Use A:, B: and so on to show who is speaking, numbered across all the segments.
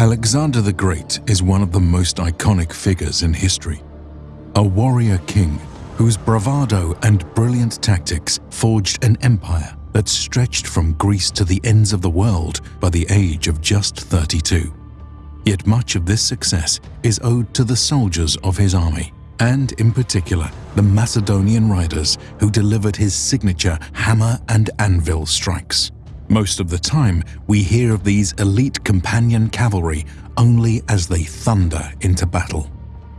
A: Alexander the Great is one of the most iconic figures in history. A warrior king whose bravado and brilliant tactics forged an empire that stretched from Greece to the ends of the world by the age of just 32. Yet much of this success is owed to the soldiers of his army, and in particular the Macedonian riders who delivered his signature hammer and anvil strikes. Most of the time, we hear of these elite companion cavalry only as they thunder into battle.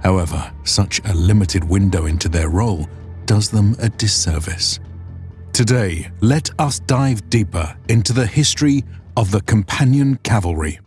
A: However, such a limited window into their role does them a disservice. Today, let us dive deeper into the history of the companion cavalry.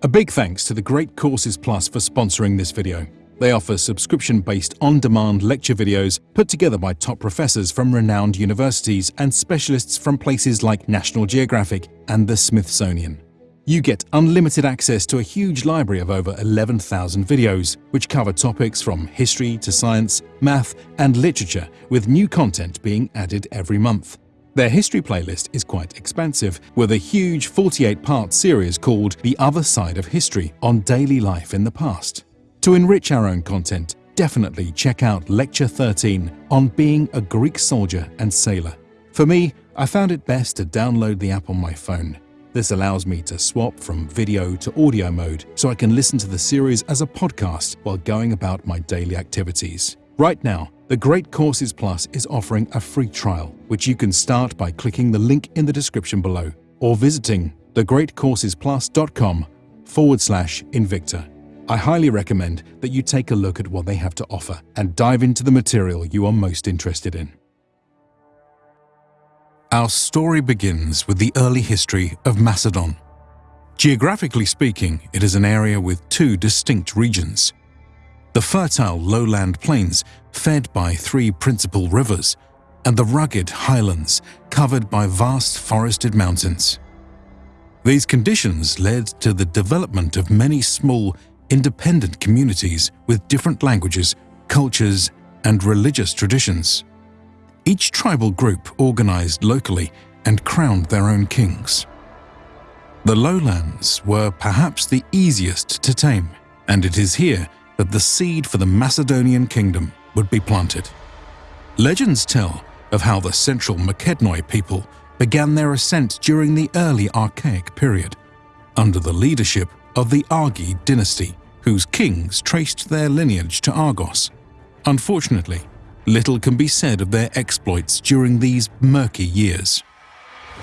A: A big thanks to the Great Courses Plus for sponsoring this video. They offer subscription-based on-demand lecture videos put together by top professors from renowned universities and specialists from places like National Geographic and the Smithsonian. You get unlimited access to a huge library of over 11,000 videos, which cover topics from history to science, math and literature, with new content being added every month. Their history playlist is quite expansive, with a huge 48-part series called The Other Side of History on daily life in the past. To enrich our own content, definitely check out Lecture 13 on being a Greek soldier and sailor. For me, I found it best to download the app on my phone. This allows me to swap from video to audio mode so I can listen to the series as a podcast while going about my daily activities. Right now, the Great Courses Plus is offering a free trial, which you can start by clicking the link in the description below or visiting thegreatcoursesplus.com forward slash Invicta. I highly recommend that you take a look at what they have to offer and dive into the material you are most interested in. Our story begins with the early history of Macedon. Geographically speaking, it is an area with two distinct regions. The fertile lowland plains fed by three principal rivers, and the rugged highlands covered by vast forested mountains. These conditions led to the development of many small independent communities with different languages, cultures, and religious traditions. Each tribal group organized locally and crowned their own kings. The lowlands were perhaps the easiest to tame, and it is here that the seed for the Macedonian kingdom would be planted. Legends tell of how the central Makedonoi people began their ascent during the early Archaic period, under the leadership of the Argead dynasty, whose kings traced their lineage to Argos. Unfortunately, little can be said of their exploits during these murky years.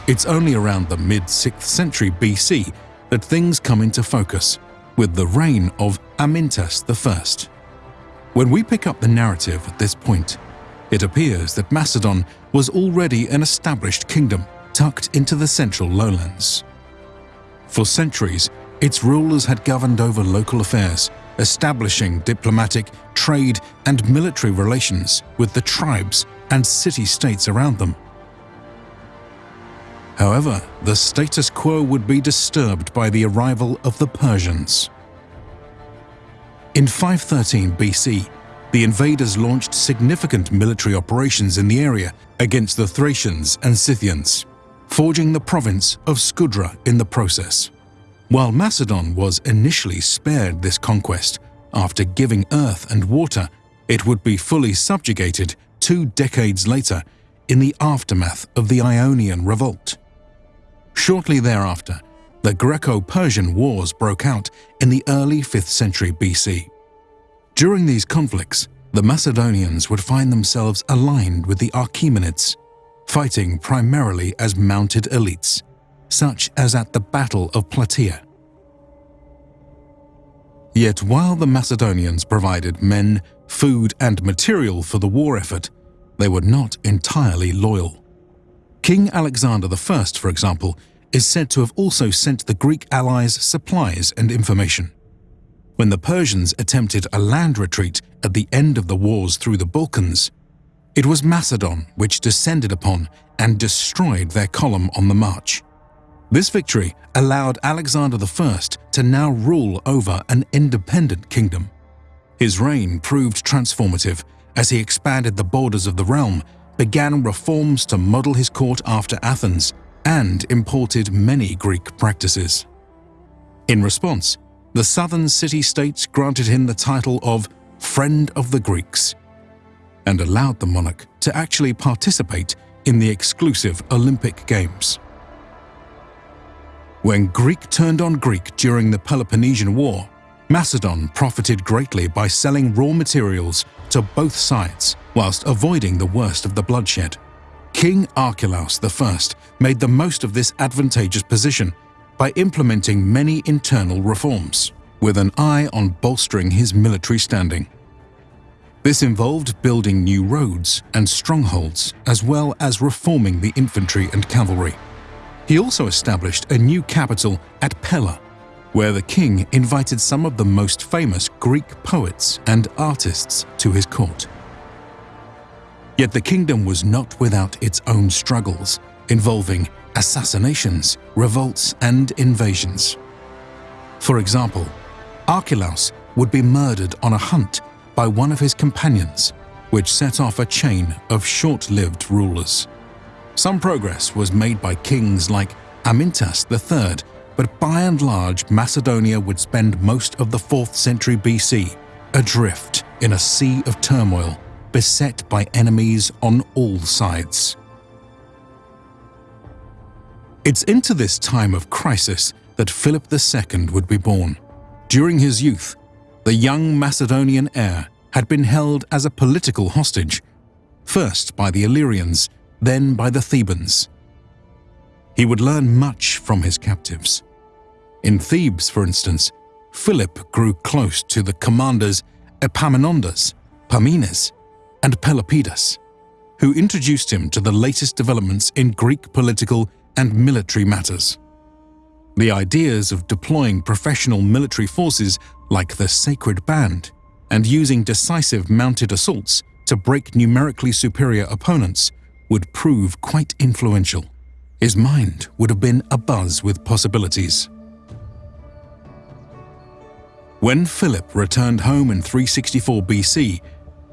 A: It's only around the mid-6th century BC that things come into focus, with the reign of Amyntas I. When we pick up the narrative at this point, it appears that Macedon was already an established kingdom tucked into the central lowlands. For centuries, its rulers had governed over local affairs, establishing diplomatic, trade and military relations with the tribes and city-states around them. However, the status quo would be disturbed by the arrival of the Persians. In 513 BC, the invaders launched significant military operations in the area against the Thracians and Scythians, forging the province of Scudra in the process. While Macedon was initially spared this conquest, after giving earth and water, it would be fully subjugated two decades later in the aftermath of the Ionian Revolt. Shortly thereafter, the Greco-Persian Wars broke out in the early 5th century BC. During these conflicts, the Macedonians would find themselves aligned with the Achaemenids, fighting primarily as mounted elites such as at the Battle of Plataea. Yet while the Macedonians provided men, food and material for the war effort, they were not entirely loyal. King Alexander I, for example, is said to have also sent the Greek allies supplies and information. When the Persians attempted a land retreat at the end of the wars through the Balkans, it was Macedon which descended upon and destroyed their column on the march. This victory allowed Alexander I to now rule over an independent kingdom. His reign proved transformative as he expanded the borders of the realm, began reforms to model his court after Athens, and imported many Greek practices. In response, the southern city-states granted him the title of Friend of the Greeks and allowed the monarch to actually participate in the exclusive Olympic Games. When Greek turned on Greek during the Peloponnesian War, Macedon profited greatly by selling raw materials to both sides whilst avoiding the worst of the bloodshed. King Archelaus I made the most of this advantageous position by implementing many internal reforms, with an eye on bolstering his military standing. This involved building new roads and strongholds, as well as reforming the infantry and cavalry. He also established a new capital at Pella, where the king invited some of the most famous Greek poets and artists to his court. Yet the kingdom was not without its own struggles, involving assassinations, revolts and invasions. For example, Archelaus would be murdered on a hunt by one of his companions, which set off a chain of short-lived rulers. Some progress was made by kings like Amyntas III, but by and large Macedonia would spend most of the 4th century BC adrift in a sea of turmoil, beset by enemies on all sides. It's into this time of crisis that Philip II would be born. During his youth, the young Macedonian heir had been held as a political hostage, first by the Illyrians, then by the Thebans. He would learn much from his captives. In Thebes, for instance, Philip grew close to the commanders Epaminondas, Pammenes, and Pelopidas, who introduced him to the latest developments in Greek political and military matters. The ideas of deploying professional military forces like the Sacred Band and using decisive mounted assaults to break numerically superior opponents would prove quite influential. His mind would have been abuzz with possibilities. When Philip returned home in 364 BC,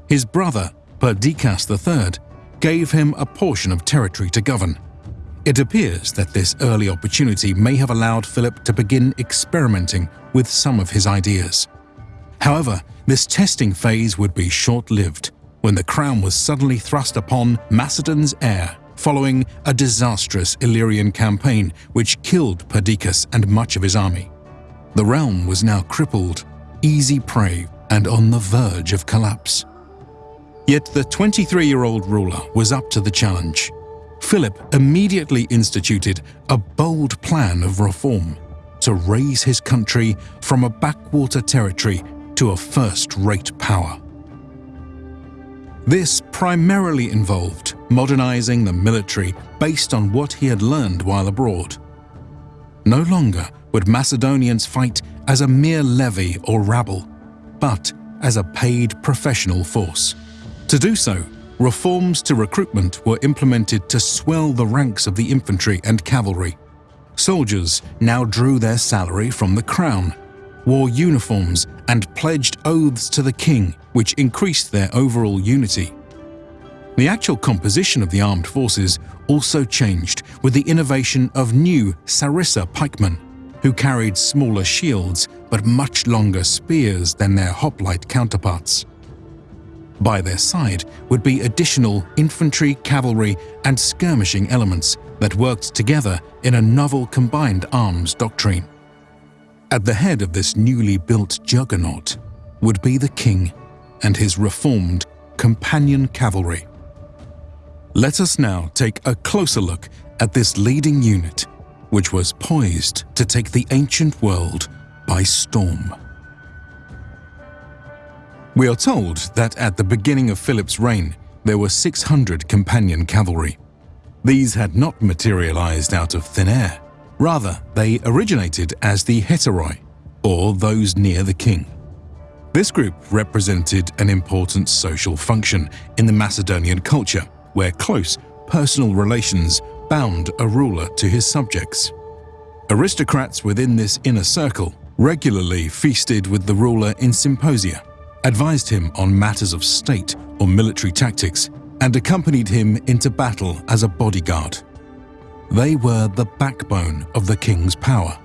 A: his brother Perdiccas III gave him a portion of territory to govern. It appears that this early opportunity may have allowed Philip to begin experimenting with some of his ideas. However, this testing phase would be short-lived when the crown was suddenly thrust upon Macedon's heir following a disastrous Illyrian campaign which killed Perdiccas and much of his army. The realm was now crippled, easy prey, and on the verge of collapse. Yet the 23-year-old ruler was up to the challenge. Philip immediately instituted a bold plan of reform to raise his country from a backwater territory to a first-rate power. This primarily involved modernizing the military based on what he had learned while abroad. No longer would Macedonians fight as a mere levy or rabble, but as a paid professional force. To do so, reforms to recruitment were implemented to swell the ranks of the infantry and cavalry. Soldiers now drew their salary from the crown, wore uniforms and pledged oaths to the king, which increased their overall unity. The actual composition of the armed forces also changed with the innovation of new sarissa pikemen, who carried smaller shields but much longer spears than their hoplite counterparts. By their side would be additional infantry, cavalry and skirmishing elements that worked together in a novel combined arms doctrine. At the head of this newly built juggernaut would be the king and his reformed companion cavalry. Let us now take a closer look at this leading unit, which was poised to take the ancient world by storm. We are told that at the beginning of Philip's reign, there were 600 companion cavalry. These had not materialized out of thin air. Rather, they originated as the hetairoi, or those near the king. This group represented an important social function in the Macedonian culture, where close personal relations bound a ruler to his subjects. Aristocrats within this inner circle regularly feasted with the ruler in symposia, advised him on matters of state or military tactics, and accompanied him into battle as a bodyguard. They were the backbone of the king's power.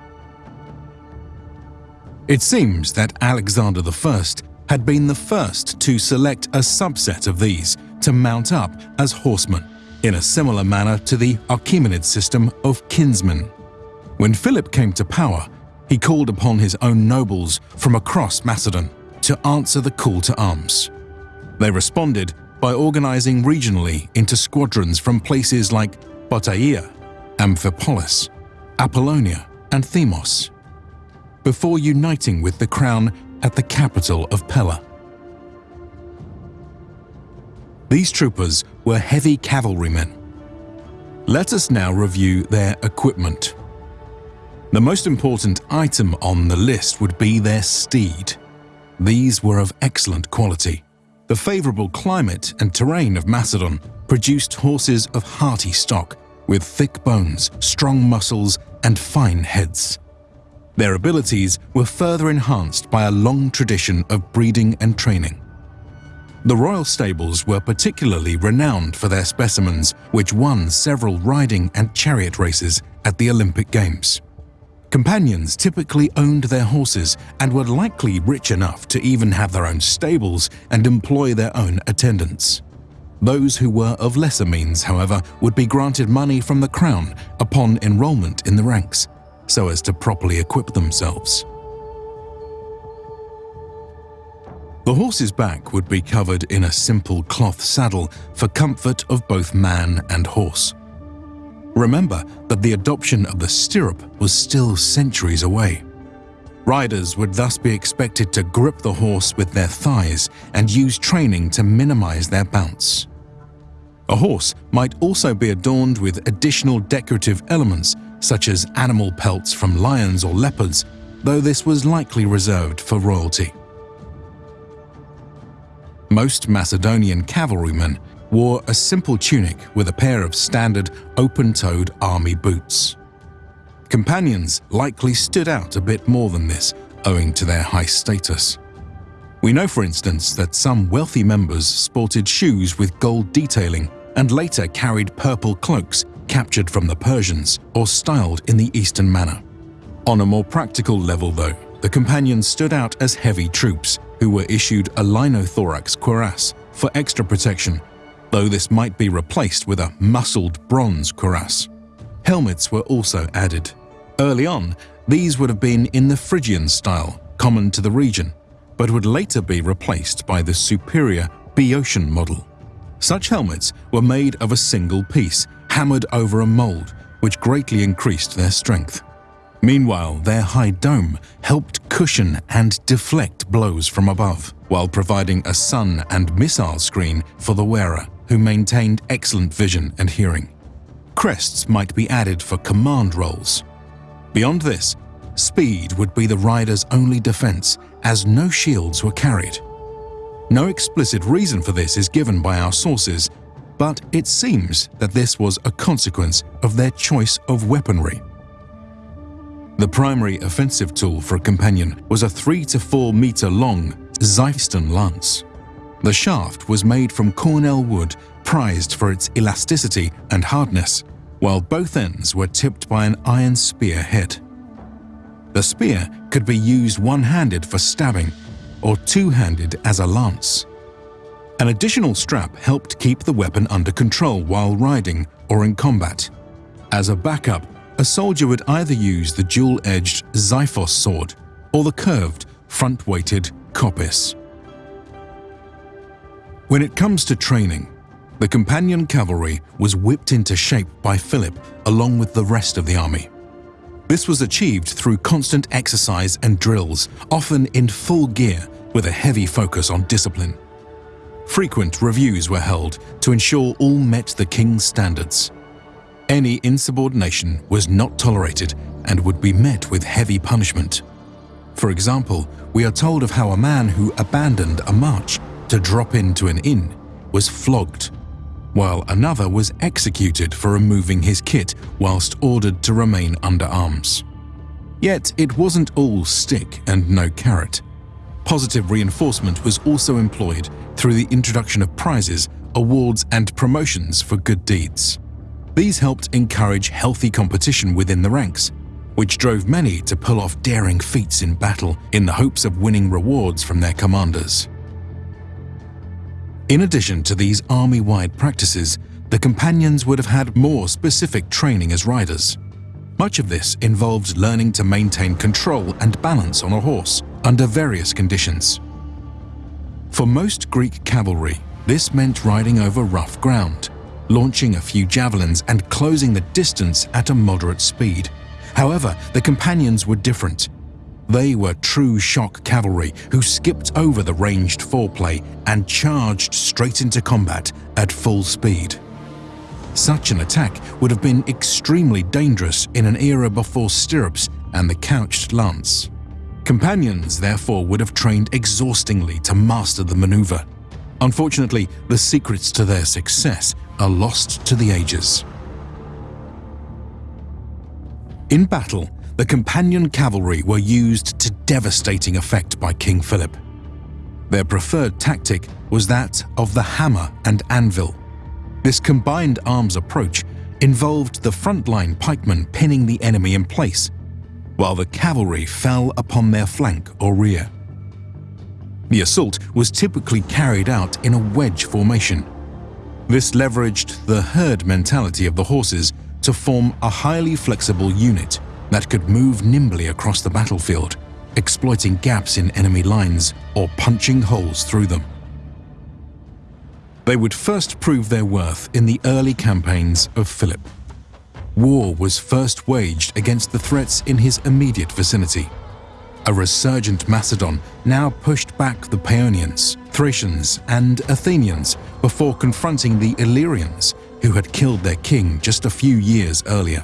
A: It seems that Alexander I had been the first to select a subset of these to mount up as horsemen, in a similar manner to the Achaemenid system of kinsmen. When Philip came to power, he called upon his own nobles from across Macedon to answer the call to arms. They responded by organizing regionally into squadrons from places like Plataea, Amphipolis, Apollonia, and Themos, before uniting with the crown at the capital of Pella. These troopers were heavy cavalrymen. Let us now review their equipment. The most important item on the list would be their steed. These were of excellent quality. The favourable climate and terrain of Macedon produced horses of hearty stock, with thick bones, strong muscles and fine heads. Their abilities were further enhanced by a long tradition of breeding and training. The royal stables were particularly renowned for their specimens, which won several riding and chariot races at the Olympic Games. Companions typically owned their horses and were likely rich enough to even have their own stables and employ their own attendants. Those who were of lesser means, however, would be granted money from the crown upon enrollment in the ranks, so as to properly equip themselves. The horse's back would be covered in a simple cloth saddle for comfort of both man and horse. Remember that the adoption of the stirrup was still centuries away. Riders would thus be expected to grip the horse with their thighs and use training to minimize their bounce. A horse might also be adorned with additional decorative elements such as animal pelts from lions or leopards, though this was likely reserved for royalty. Most Macedonian cavalrymen wore a simple tunic with a pair of standard open-toed army boots. Companions likely stood out a bit more than this, owing to their high status. We know, for instance, that some wealthy members sported shoes with gold detailing and later carried purple cloaks captured from the Persians or styled in the Eastern manner. On a more practical level, though, the companions stood out as heavy troops who were issued a linothorax cuirass for extra protection though this might be replaced with a muscled bronze cuirass. Helmets were also added. Early on, these would have been in the Phrygian style, common to the region, but would later be replaced by the superior Boeotian model. Such helmets were made of a single piece, hammered over a mold, which greatly increased their strength. Meanwhile, their high dome helped cushion and deflect blows from above, while providing a sun and missile screen for the wearer who maintained excellent vision and hearing. Crests might be added for command roles. Beyond this, speed would be the rider's only defense as no shields were carried. No explicit reason for this is given by our sources, but it seems that this was a consequence of their choice of weaponry. The primary offensive tool for a companion was a 3 to 4 meter long Xyston lance. The shaft was made from cornel wood prized for its elasticity and hardness, while both ends were tipped by an iron spear head. The spear could be used one-handed for stabbing or two-handed as a lance. An additional strap helped keep the weapon under control while riding or in combat. As a backup, a soldier would either use the dual-edged Xiphos sword or the curved, front-weighted kopis. When it comes to training, the companion cavalry was whipped into shape by Philip along with the rest of the army. This was achieved through constant exercise and drills, often in full gear with a heavy focus on discipline. Frequent reviews were held to ensure all met the king's standards. Any insubordination was not tolerated and would be met with heavy punishment. For example, we are told of how a man who abandoned a march to drop into an inn was flogged, while another was executed for removing his kit whilst ordered to remain under arms. Yet it wasn't all stick and no carrot. Positive reinforcement was also employed through the introduction of prizes, awards and promotions for good deeds. These helped encourage healthy competition within the ranks, which drove many to pull off daring feats in battle in the hopes of winning rewards from their commanders. In addition to these army-wide practices, the companions would have had more specific training as riders. Much of this involved learning to maintain control and balance on a horse under various conditions. For most Greek cavalry, this meant riding over rough ground, launching a few javelins and closing the distance at a moderate speed. However, the companions were different. They were true shock cavalry who skipped over the ranged foreplay and charged straight into combat at full speed. Such an attack would have been extremely dangerous in an era before stirrups and the couched lance. Companions therefore would have trained exhaustingly to master the maneuver. Unfortunately, the secrets to their success are lost to the ages. In battle, the companion cavalry were used to devastating effect by King Philip. Their preferred tactic was that of the hammer and anvil, this combined arms approach involved the frontline pikemen pinning the enemy in place, while the cavalry fell upon their flank or rear. The assault was typically carried out in a wedge formation. This leveraged the herd mentality of the horses to form a highly flexible unit that could move nimbly across the battlefield, exploiting gaps in enemy lines or punching holes through them. They would first prove their worth in the early campaigns of Philip. War was first waged against the threats in his immediate vicinity. A resurgent Macedon now pushed back the Paeonians, Thracians and Athenians before confronting the Illyrians, who had killed their king just a few years earlier.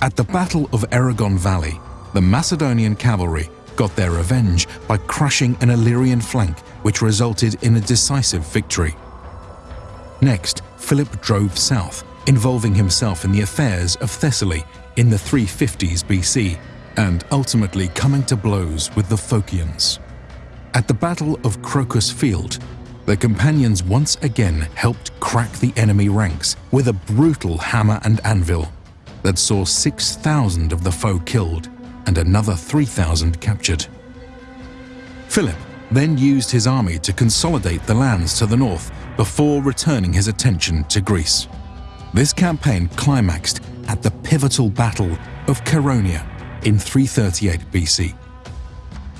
A: At the Battle of Erigon Valley, the Macedonian cavalry got their revenge by crushing an Illyrian flank which resulted in a decisive victory. Next, Philip drove south, involving himself in the affairs of Thessaly in the 350s BC and ultimately coming to blows with the Phocians. At the Battle of Crocus Field, the companions once again helped crack the enemy ranks with a brutal hammer and anvil that saw 6,000 of the foe killed and another 3,000 captured. Philip then used his army to consolidate the lands to the north before returning his attention to Greece. This campaign climaxed at the pivotal Battle of Chaeronea in 338 BC.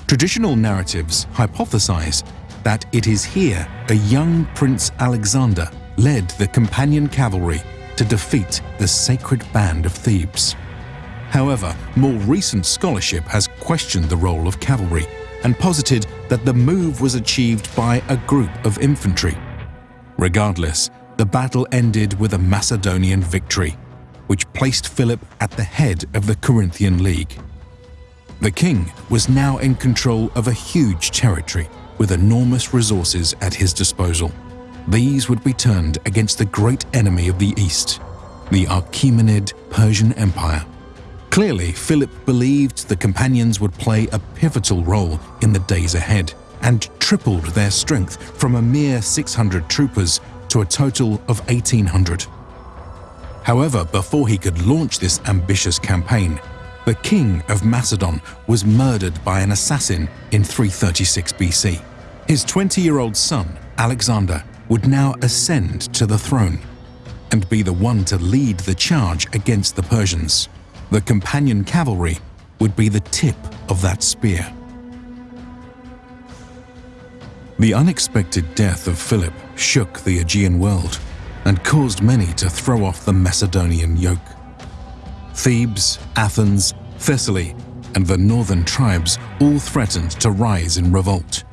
A: Traditional narratives hypothesize that it is here a young Prince Alexander led the companion cavalry to defeat the sacred band of Thebes. However, more recent scholarship has questioned the role of cavalry and posited that the move was achieved by a group of infantry. Regardless, the battle ended with a Macedonian victory, which placed Philip at the head of the Corinthian League. The king was now in control of a huge territory with enormous resources at his disposal. These would be turned against the great enemy of the East, the Achaemenid Persian Empire. Clearly, Philip believed the companions would play a pivotal role in the days ahead and tripled their strength from a mere 600 troopers to a total of 1,800. However, before he could launch this ambitious campaign, the king of Macedon was murdered by an assassin in 336 BC. His 20-year-old son, Alexander, would now ascend to the throne and be the one to lead the charge against the Persians the companion cavalry would be the tip of that spear. The unexpected death of Philip shook the Aegean world and caused many to throw off the Macedonian yoke. Thebes, Athens, Thessaly, and the northern tribes all threatened to rise in revolt.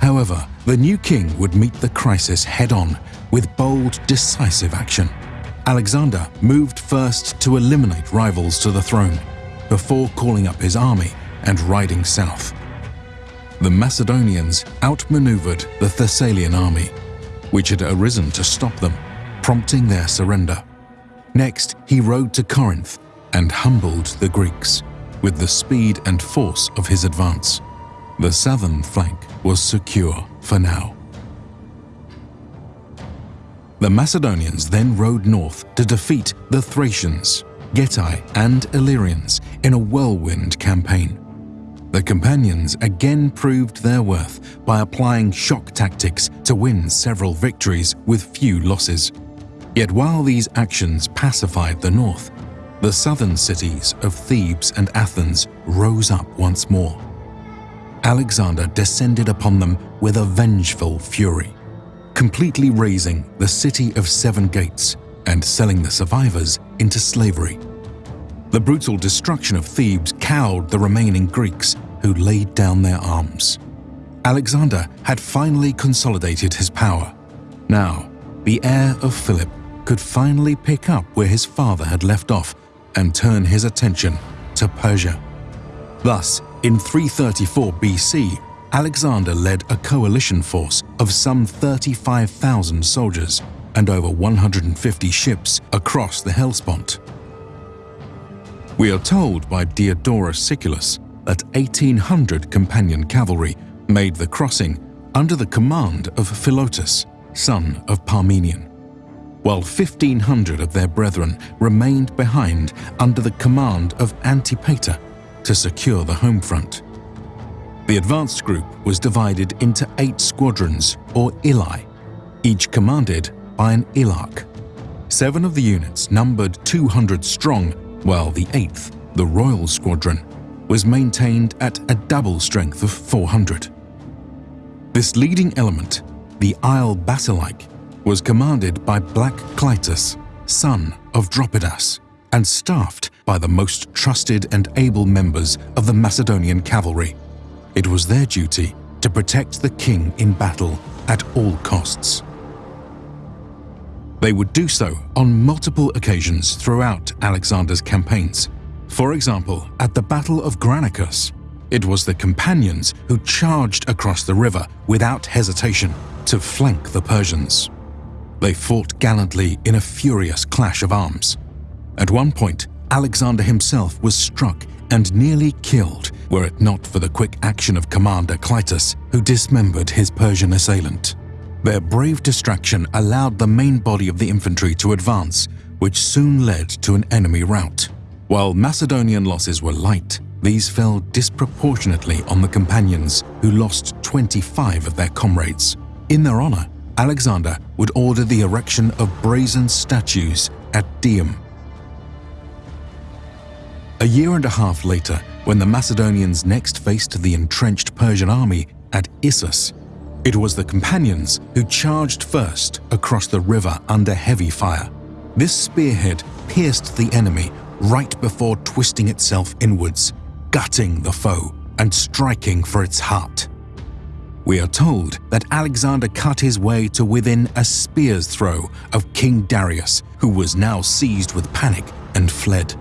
A: However, the new king would meet the crisis head-on with bold, decisive action. Alexander moved first to eliminate rivals to the throne, before calling up his army and riding south. The Macedonians outmaneuvered the Thessalian army, which had arisen to stop them, prompting their surrender. Next, he rode to Corinth and humbled the Greeks with the speed and force of his advance. The southern flank was secure for now. The Macedonians then rode north to defeat the Thracians, Getae and Illyrians in a whirlwind campaign. The companions again proved their worth by applying shock tactics to win several victories with few losses. Yet while these actions pacified the north, the southern cities of Thebes and Athens rose up once more. Alexander descended upon them with a vengeful fury, completely razing the city of seven gates and selling the survivors into slavery. The brutal destruction of Thebes cowed the remaining Greeks who laid down their arms. Alexander had finally consolidated his power. Now, the heir of Philip could finally pick up where his father had left off and turn his attention to Persia. Thus, in 334 BC, Alexander led a coalition force of some 35,000 soldiers and over 150 ships across the Hellespont. We are told by Diodorus Siculus that 1,800 companion cavalry made the crossing under the command of Philotas, son of Parmenion, while 1,500 of their brethren remained behind under the command of Antipater to secure the home front. The advanced group was divided into eight squadrons, or ilai, each commanded by an ilarch. Seven of the units numbered 200 strong while the 8th, the Royal Squadron, was maintained at a double strength of 400. This leading element, the Ile Basilike, was commanded by Black Clytus, son of Dropides, and staffed by the most trusted and able members of the Macedonian cavalry. It was their duty to protect the king in battle at all costs. They would do so on multiple occasions throughout Alexander's campaigns. For example, at the Battle of Granicus, it was the companions who charged across the river without hesitation to flank the Persians. They fought gallantly in a furious clash of arms. At one point, Alexander himself was struck and nearly killed were it not for the quick action of Commander Clytus, who dismembered his Persian assailant. Their brave distraction allowed the main body of the infantry to advance, which soon led to an enemy rout. While Macedonian losses were light, these fell disproportionately on the companions, who lost 25 of their comrades. In their honor, Alexander would order the erection of brazen statues at Dium. A year and a half later, when the Macedonians next faced the entrenched Persian army at Issus, it was the companions who charged first across the river under heavy fire. This spearhead pierced the enemy right before twisting itself inwards, gutting the foe and striking for its heart. We are told that Alexander cut his way to within a spear's throw of King Darius, who was now seized with panic and fled.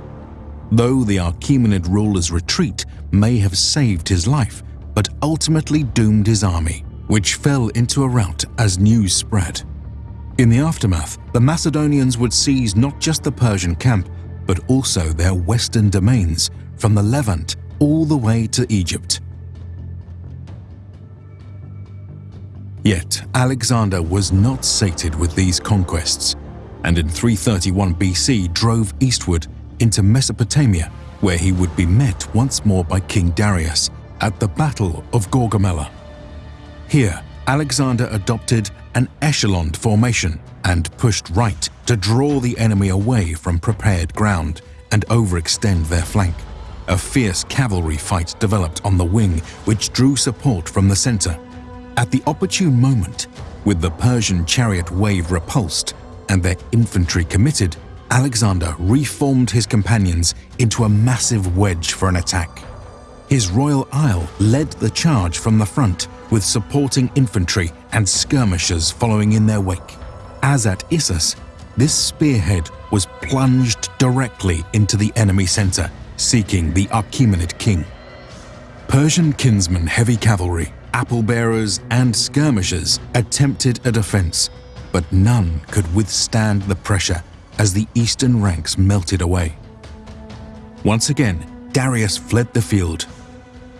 A: Though the Achaemenid ruler's retreat may have saved his life, but ultimately doomed his army which fell into a rout as news spread. In the aftermath, the Macedonians would seize not just the Persian camp, but also their western domains from the Levant all the way to Egypt. Yet Alexander was not sated with these conquests, and in 331 BC drove eastward into Mesopotamia, where he would be met once more by King Darius at the Battle of Gaugamela. Here, Alexander adopted an echeloned formation and pushed right to draw the enemy away from prepared ground and overextend their flank. A fierce cavalry fight developed on the wing which drew support from the center. At the opportune moment, with the Persian chariot wave repulsed and their infantry committed, Alexander reformed his companions into a massive wedge for an attack. His royal isle led the charge from the front with supporting infantry and skirmishers following in their wake. As at Issus, this spearhead was plunged directly into the enemy center, seeking the Achaemenid king. Persian kinsmen heavy cavalry, apple bearers, and skirmishers attempted a defense, but none could withstand the pressure as the eastern ranks melted away. Once again, Darius fled the field.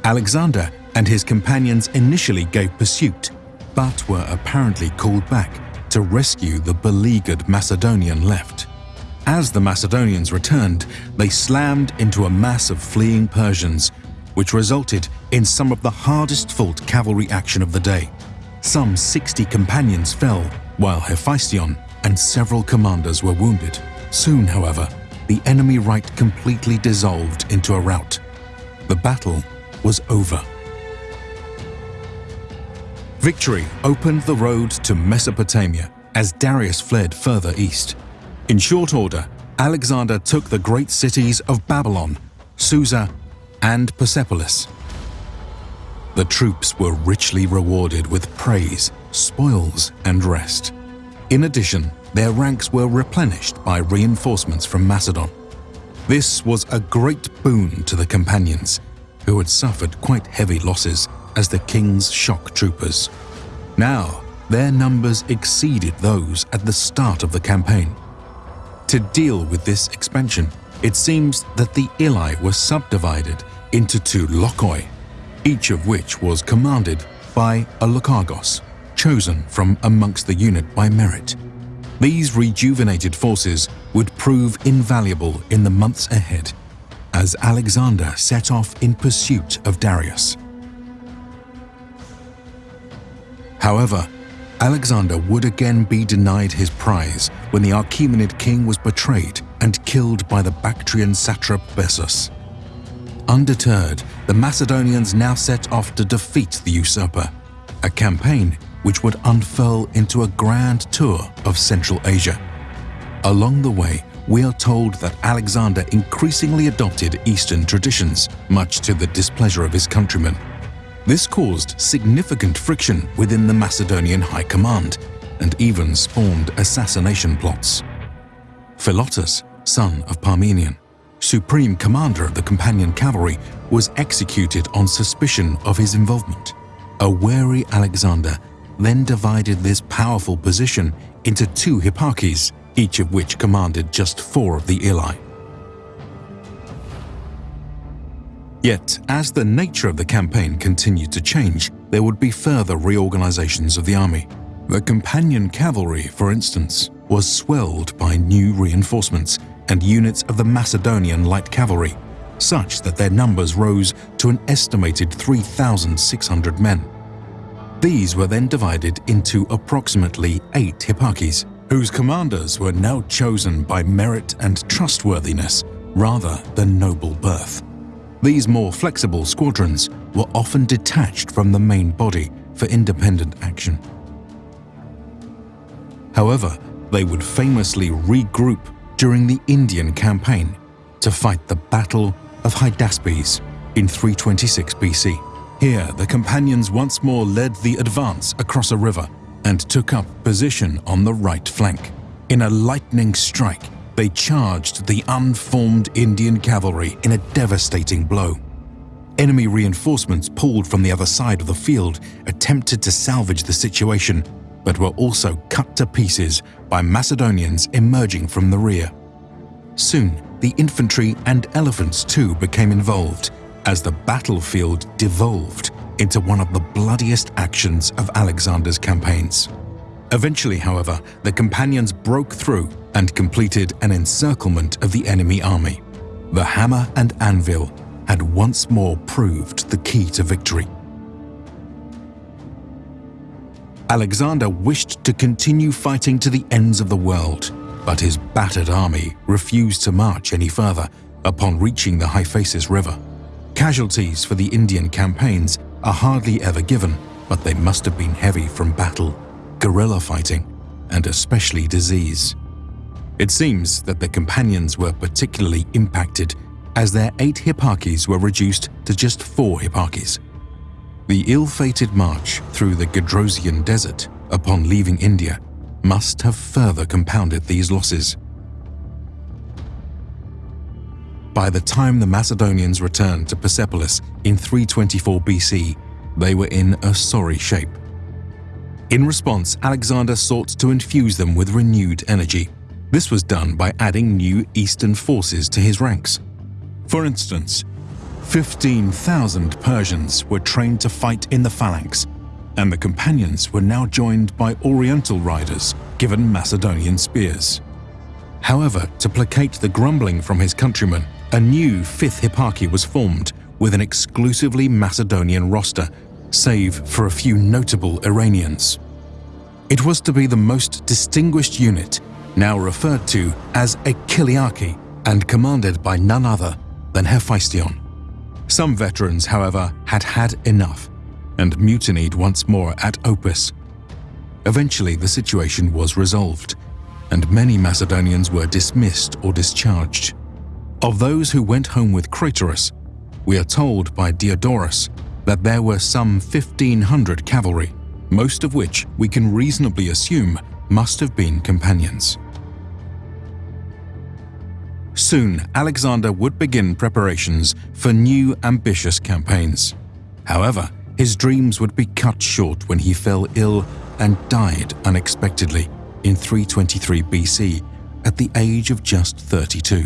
A: Alexander and his companions initially gave pursuit, but were apparently called back to rescue the beleaguered Macedonian left. As the Macedonians returned, they slammed into a mass of fleeing Persians, which resulted in some of the hardest fought cavalry action of the day. Some 60 companions fell, while Hephaestion and several commanders were wounded. Soon, however, the enemy right completely dissolved into a rout. The battle was over. Victory opened the road to Mesopotamia as Darius fled further east. In short order, Alexander took the great cities of Babylon, Susa, and Persepolis. The troops were richly rewarded with praise, spoils, and rest. In addition, their ranks were replenished by reinforcements from Macedon. This was a great boon to the companions, who had suffered quite heavy losses as the king's shock troopers. Now, their numbers exceeded those at the start of the campaign. To deal with this expansion, it seems that the Ilai were subdivided into two lochoi, each of which was commanded by a lochagos, chosen from amongst the unit by merit. These rejuvenated forces would prove invaluable in the months ahead as Alexander set off in pursuit of Darius. However, Alexander would again be denied his prize when the Achaemenid king was betrayed and killed by the Bactrian satrap Bessus. Undeterred, the Macedonians now set off to defeat the usurper, a campaign which would unfurl into a grand tour of Central Asia. Along the way, we are told that Alexander increasingly adopted Eastern traditions, much to the displeasure of his countrymen. This caused significant friction within the Macedonian high command and even spawned assassination plots. Philotas, son of Parmenion, supreme commander of the companion cavalry, was executed on suspicion of his involvement. A wary Alexander then divided this powerful position into two hipparchies, each of which commanded just four of the Ilai. Yet, as the nature of the campaign continued to change, there would be further reorganizations of the army. The companion cavalry, for instance, was swelled by new reinforcements and units of the Macedonian light cavalry, such that their numbers rose to an estimated 3,600 men. These were then divided into approximately eight hipparchies, whose commanders were now chosen by merit and trustworthiness rather than noble birth. These more flexible squadrons were often detached from the main body for independent action. However, they would famously regroup during the Indian campaign to fight the Battle of Hydaspes in 326 BC. Here, the companions once more led the advance across a river and took up position on the right flank. In a lightning strike, they charged the unformed Indian cavalry in a devastating blow. Enemy reinforcements pulled from the other side of the field attempted to salvage the situation, but were also cut to pieces by Macedonians emerging from the rear. Soon, the infantry and elephants too became involved as the battlefield devolved into one of the bloodiest actions of Alexander's campaigns. Eventually, however, the companions broke through and completed an encirclement of the enemy army. The hammer and anvil had once more proved the key to victory. Alexander wished to continue fighting to the ends of the world, but his battered army refused to march any further upon reaching the Hyphasis River. Casualties for the Indian campaigns are hardly ever given, but they must have been heavy from battle, guerrilla fighting, and especially disease. It seems that the companions were particularly impacted as their eight hipparchies were reduced to just four hipparchies. The ill-fated march through the Gedrosian desert upon leaving India must have further compounded these losses. By the time the Macedonians returned to Persepolis in 324 BC, they were in a sorry shape. In response, Alexander sought to infuse them with renewed energy. This was done by adding new Eastern forces to his ranks. For instance, 15,000 Persians were trained to fight in the phalanx, and the companions were now joined by Oriental riders given Macedonian spears. However, to placate the grumbling from his countrymen, a new fifth hipparchy was formed with an exclusively Macedonian roster, save for a few notable Iranians. It was to be the most distinguished unit, now referred to as a Chiliarchy, and commanded by none other than Hephaestion. Some veterans, however, had had enough and mutinied once more at Opis. Eventually, the situation was resolved, and many Macedonians were dismissed or discharged. Of those who went home with Craterus, we are told by Diodorus that there were some 1,500 cavalry, most of which we can reasonably assume must have been companions. Soon, Alexander would begin preparations for new ambitious campaigns. However, his dreams would be cut short when he fell ill and died unexpectedly in 323 BC at the age of just 32.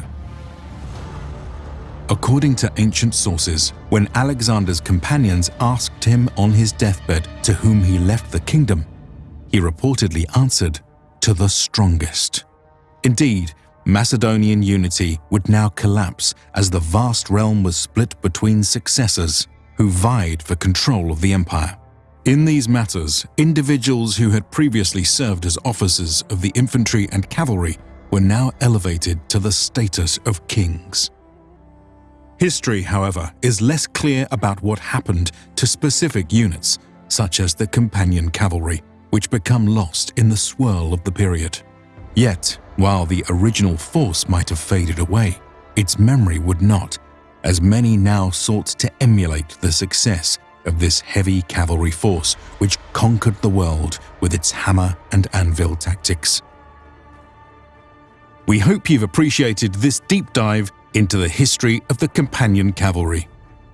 A: According to ancient sources, when Alexander's companions asked him on his deathbed to whom he left the kingdom, he reportedly answered, to the strongest. Indeed, Macedonian unity would now collapse as the vast realm was split between successors who vied for control of the empire. In these matters, individuals who had previously served as officers of the infantry and cavalry were now elevated to the status of kings. History, however, is less clear about what happened to specific units, such as the companion cavalry, which become lost in the swirl of the period. Yet, while the original force might have faded away, its memory would not, as many now sought to emulate the success of this heavy cavalry force which conquered the world with its hammer and anvil tactics. We hope you've appreciated this deep dive into the history of the companion cavalry.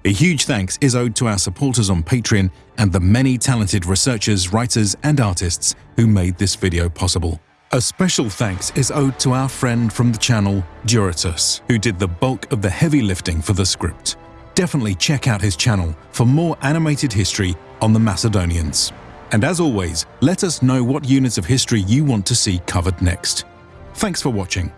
A: A huge thanks is owed to our supporters on Patreon and the many talented researchers, writers and artists who made this video possible. A special thanks is owed to our friend from the channel, Duratus, who did the bulk of the heavy lifting for the script. Definitely check out his channel for more animated history on the Macedonians. And as always, let us know what units of history you want to see covered next. Thanks for watching.